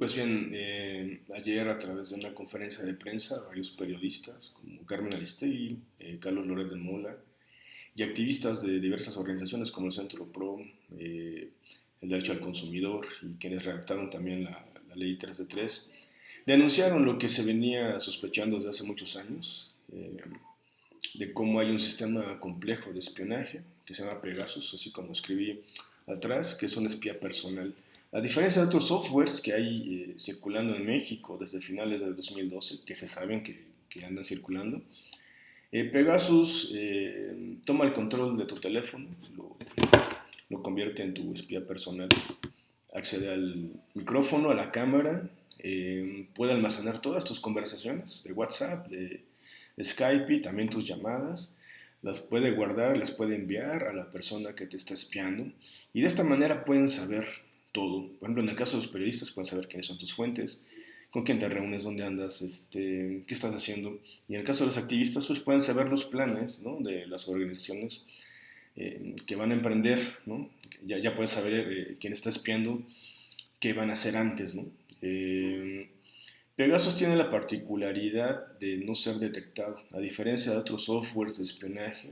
Pues bien, eh, ayer a través de una conferencia de prensa, varios periodistas como Carmen Aristegui, eh, Carlos Loret de Mola y activistas de diversas organizaciones como el Centro PRO, eh, el Derecho al Consumidor y quienes redactaron también la, la, Ley 3 de 3, denunciaron lo que se venía sospechando desde hace muchos años, de cómo hay un sistema complejo de espionaje que se llama Pegasus, así como escribí atrás, que es un espía personal a diferencia de otros softwares que hay eh, circulando en México desde finales del 2012, que se saben que, que andan circulando, eh, Pegasus eh, toma el control de tu teléfono, lo, lo, convierte en tu espía personal, accede al micrófono, a la cámara, puede almacenar todas tus conversaciones de WhatsApp, de Skype y también tus llamadas, las puede guardar, las puede enviar a la persona que te está espiando y de esta manera pueden saber todo. Por ejemplo, en el caso de los periodistas pueden saber quiénes son tus fuentes, con quién te reúnes, dónde andas, este, qué estás haciendo. Y en el caso de los activistas, pues pueden saber los planes ¿no? de las organizaciones eh, que van a emprender, ¿no? ya, ya puedes saber eh, quién está espiando, qué van a hacer antes. ¿no? Eh, Pegasus tiene la particularidad de no ser detectado, a diferencia de otros softwares de espionaje,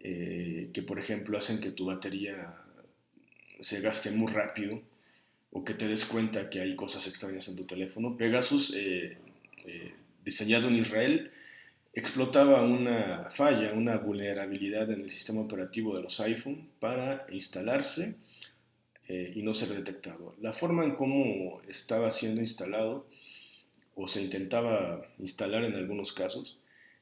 que por ejemplo hacen que tu batería se gaste muy rápido o que te des cuenta que hay cosas extrañas en tu teléfono. Pegasus, eh, eh, diseñado en Israel, explotaba una falla, una vulnerabilidad en el sistema operativo de los iPhone para instalarse eh, y no ser detectado. La forma en cómo estaba siendo instalado o se intentaba instalar en algunos casos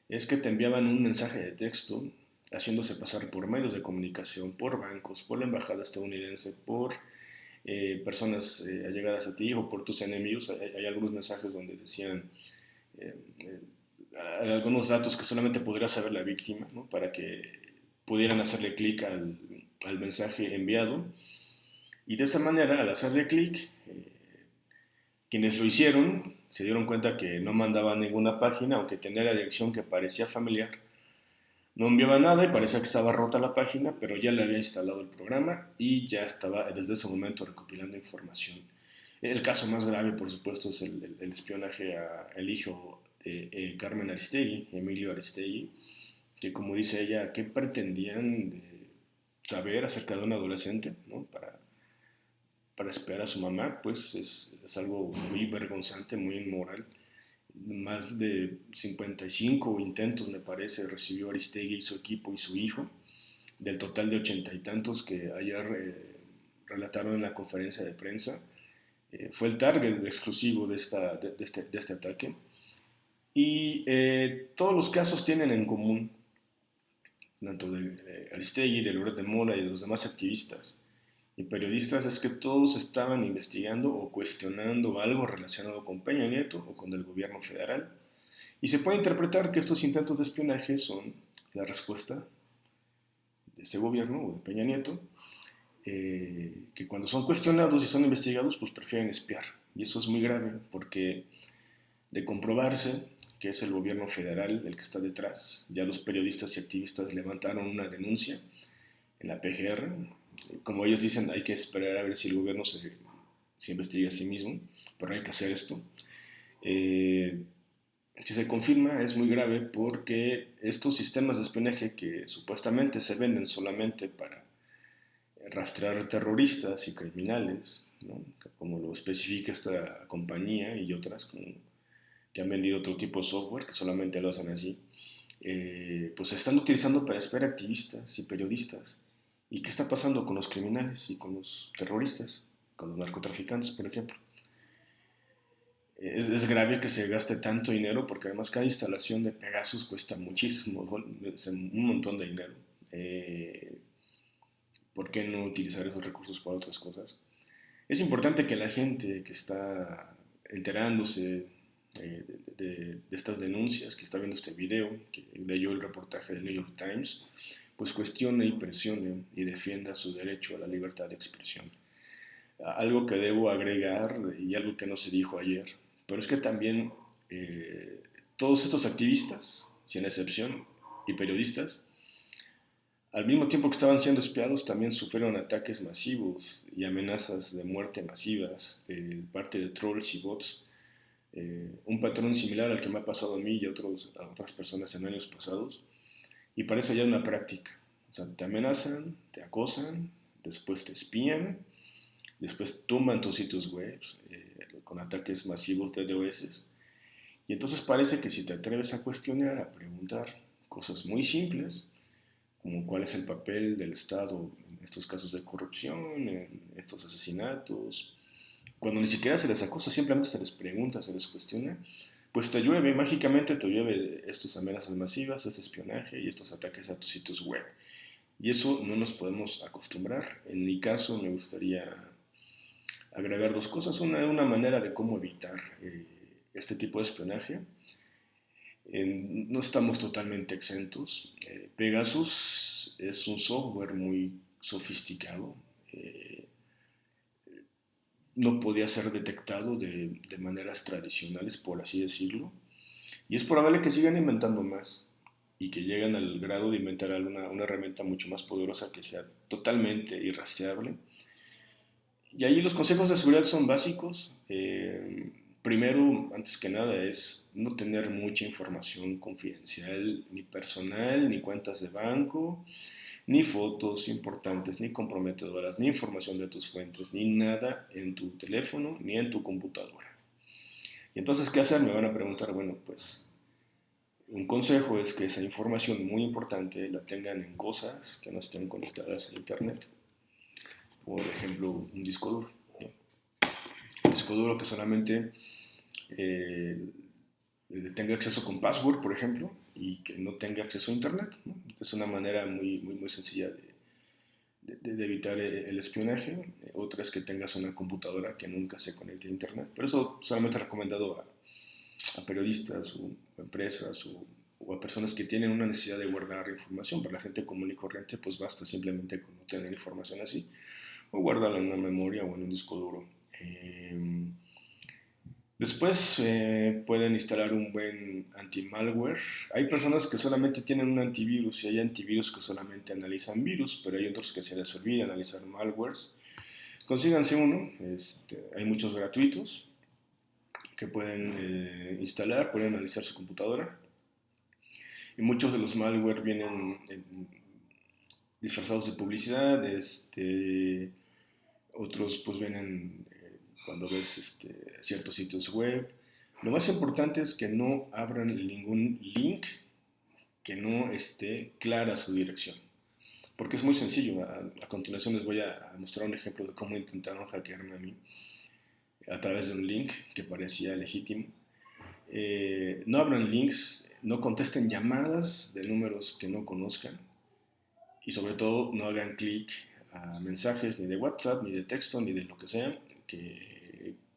es que te enviaban un mensaje de texto haciéndose pasar por medios de comunicación, por bancos, por la embajada estadounidense, por eh, personas eh, allegadas a ti o por tus enemigos. Hay, algunos mensajes donde decían eh, algunos datos que solamente podría saber la víctima, para que pudieran hacerle clic al, al, mensaje enviado. Y de esa manera, al hacerle clic, quienes lo hicieron se dieron cuenta que no mandaba ninguna página, aunque tenía la dirección que parecía familiar no enviaba nada y parecía que estaba rota la página, pero ya le había instalado el programa y ya estaba desde ese momento recopilando información. El caso más grave, por supuesto, es el, espionaje al hijo de eh, Carmen Aristegui, Emilio Aristegui, que como dice ella, ¿qué pretendían saber acerca de un adolescente ¿no? para, para esperar a su mamá? Pues es, es algo muy vergonzante, muy inmoral más de 55 intentos, me parece, recibió Aristegui y su equipo y su hijo, del total de ochenta y tantos que ayer eh, relataron en la conferencia de prensa. Eh, fue el target exclusivo de, esta, de, este, de este, ataque. Y eh, todos los casos tienen en común, tanto de Aristegui, de Loret de Mola y de los demás activistas, y periodistas es que todos estaban investigando o cuestionando algo relacionado con Peña Nieto o con el gobierno federal. Y se puede interpretar que estos intentos de espionaje son la respuesta de ese gobierno o de Peña Nieto, eh, que cuando son cuestionados y son investigados, pues prefieren espiar. Y eso es muy grave porque de comprobarse que es el gobierno federal el que está detrás, ya los periodistas y activistas levantaron una denuncia en la PGR, como ellos dicen, hay que esperar a ver si el gobierno se, se investiga a sí mismo, pero hay que hacer esto. Eh, si se confirma es muy grave porque estos sistemas de espionaje que supuestamente se venden solamente para rastrear terroristas y criminales, como lo especifica esta compañía y otras que han vendido otro tipo de software que solamente lo hacen así, eh, pues se están utilizando para espiar activistas y periodistas ¿Y qué está pasando con los criminales y con los terroristas, con los narcotraficantes, por ejemplo? Es, es, grave que se gaste tanto dinero porque además cada instalación de Pegasus cuesta muchísimo, un montón de dinero. Eh, ¿Por qué no utilizar esos recursos para otras cosas? Es importante que la gente que está enterándose eh, de, de, estas denuncias, que está viendo este video, que leyó el reportaje del New York Times, pues cuestione y presione y defienda su derecho a la libertad de expresión. Algo que debo agregar y algo que no se dijo ayer, pero es que también eh, todos estos activistas, sin excepción, y periodistas, Al mismo tiempo que estaban siendo espiados, también sufrieron ataques masivos y amenazas de muerte masivas de parte de trolls y bots. Eh, un patrón similar al que me ha pasado a mí y a, otros, a otras personas en años pasados. Y parece ya una práctica. O sea, te amenazan, te acosan, después te espían, después toman tus sitios web eh, con ataques masivos de DOS. Y entonces parece que si te atreves a cuestionar, a preguntar cosas muy simples, como cuál es el papel del Estado en estos casos de corrupción, en estos asesinatos, cuando ni siquiera se les acusa, simplemente se les pregunta, se les cuestiona, pues te llueve, mágicamente te llueve estas amenazas masivas, este espionaje y estos ataques a tus sitios web. Y eso no nos podemos acostumbrar. En mi caso me gustaría agregar dos cosas. Una, una manera de cómo evitar eh, este tipo de espionaje. no estamos totalmente exentos. Eh, Pegasus es un software muy sofisticado. No podía ser detectado de, de, maneras tradicionales, por así decirlo. Y es probable que sigan inventando más y que lleguen al grado de inventar una, una herramienta mucho más poderosa que sea totalmente irrastreable. Y ahí los consejos de seguridad son básicos. Eh, primero, antes que nada, es no tener mucha información confidencial, ni personal, ni cuentas de banco, ni fotos importantes, ni comprometedoras, ni información de tus fuentes, ni nada en tu teléfono, ni en tu computadora. Y entonces, ¿qué hacer? Me van a preguntar, bueno, pues un consejo es que esa información muy importante la tengan en cosas que no estén conectadas a Internet. Por ejemplo, un disco duro. Un disco duro que solamente eh, tenga acceso con password, por ejemplo, y que no tenga acceso a Internet. Es una manera muy, muy, muy sencilla de, de, evitar el espionaje. Otra es que tengas una computadora que nunca se conecte a Internet. Pero eso solamente recomendado a a periodistas o empresas o, a personas que tienen una necesidad de guardar información. Para la gente común y corriente, pues basta simplemente con no tener información así o guardarla en una memoria o en un disco duro. Em, después eh, pueden instalar un buen anti-malware. Hay personas que solamente tienen un antivirus y hay antivirus que solamente analizan virus, pero hay otros que se les olvida analizar malwares. Consíganse uno, este, hay muchos gratuitos que pueden eh, instalar, pueden analizar su computadora. Y muchos de los malware vienen disfrazados de publicidad, este, otros pues vienen cuando ves este, ciertos sitios web. Lo más importante es que no abran ningún link que no esté clara su dirección. Porque es muy sencillo. A, a continuación les voy a mostrar un ejemplo de cómo intentaron hackearme a mí a través de un link que parecía legítimo. Eh, no abran links, no contesten llamadas de números que no conozcan y sobre todo no hagan clic a mensajes ni de WhatsApp, ni de texto, ni de lo que sea, que,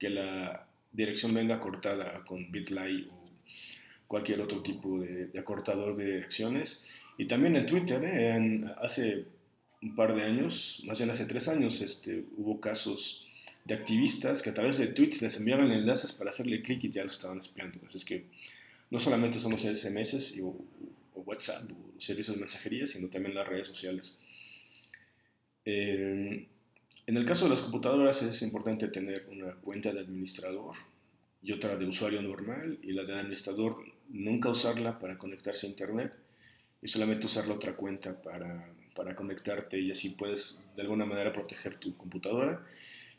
que la dirección venga cortada con BitLay o cualquier otro tipo de, acortador de direcciones. Y también en Twitter, ¿eh? hace un par de años, más bien hace tres años, este, hubo casos de activistas que a través de tweets les enviaban enlaces para hacerle clic y ya lo estaban espiando. Así es que no solamente son los SMS o, WhatsApp o servicios de mensajería, sino también las redes sociales. En el caso de las computadoras es importante tener una cuenta de administrador y otra de usuario normal y la de administrador nunca usarla para conectarse a internet y solamente usar la otra cuenta para, para conectarte y así puedes de alguna manera proteger tu computadora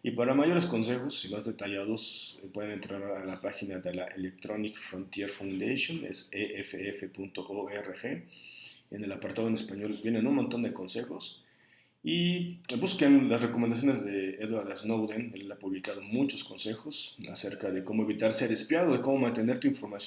y para mayores consejos y más detallados eh, pueden entrar a la página de la Electronic Frontier Foundation, es eff.org. En el apartado en español vienen un montón de consejos y busquen las recomendaciones de Edward Snowden. Él ha publicado muchos consejos acerca de cómo evitar ser espiado, de cómo mantener tu información